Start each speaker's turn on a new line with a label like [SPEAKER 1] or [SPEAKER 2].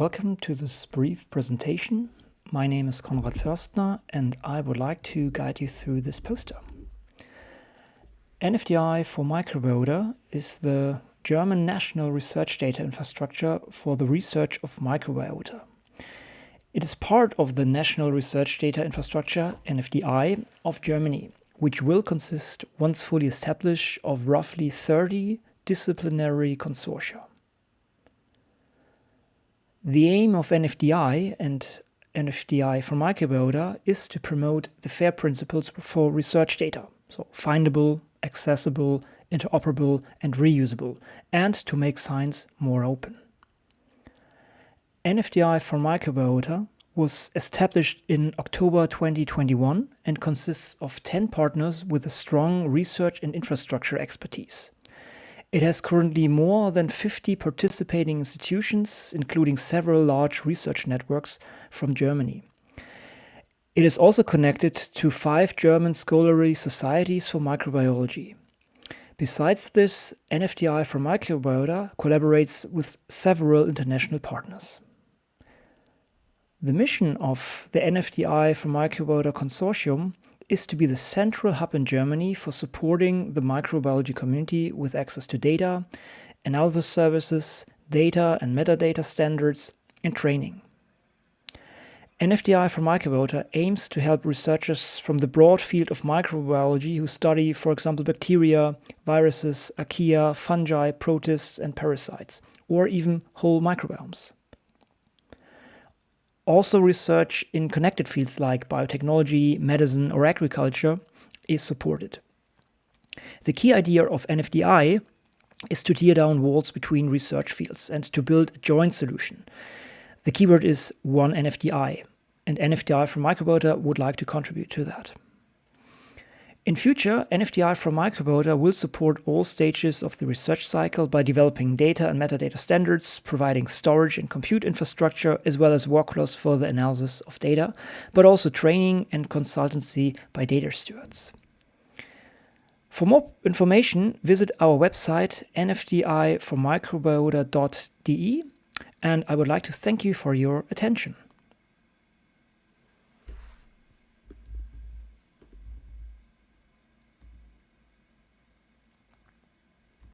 [SPEAKER 1] Welcome to this brief presentation. My name is Konrad Förstner and I would like to guide you through this poster. NFDI for microbiota is the German national research data infrastructure for the research of microbiota. It is part of the National Research Data Infrastructure, NFDI, of Germany, which will consist, once fully established, of roughly 30 disciplinary consortia. The aim of NFDI and NFDI for microbiota is to promote the FAIR principles for research data, so findable, accessible, interoperable and reusable, and to make science more open. NFDI for microbiota was established in October 2021 and consists of 10 partners with a strong research and infrastructure expertise. It has currently more than 50 participating institutions, including several large research networks from Germany. It is also connected to five German scholarly societies for microbiology. Besides this, NFDI for Microbiota collaborates with several international partners. The mission of the NFDI for Microbiota Consortium is to be the central hub in Germany for supporting the microbiology community with access to data, analysis services, data and metadata standards, and training. NFDI for Microbiota aims to help researchers from the broad field of microbiology who study, for example, bacteria, viruses, archaea, fungi, protists, and parasites, or even whole microbiomes. Also research in connected fields like biotechnology, medicine or agriculture is supported. The key idea of NFDI is to tear down walls between research fields and to build a joint solution. The keyword is one NFDI, and NFDI from Microbiota would like to contribute to that. In future, NFDI for Microbiota will support all stages of the research cycle by developing data and metadata standards, providing storage and compute infrastructure, as well as workflows for the analysis of data, but also training and consultancy by data stewards. For more information, visit our website nfdiformicrobiota.de and I would like to thank you for your attention.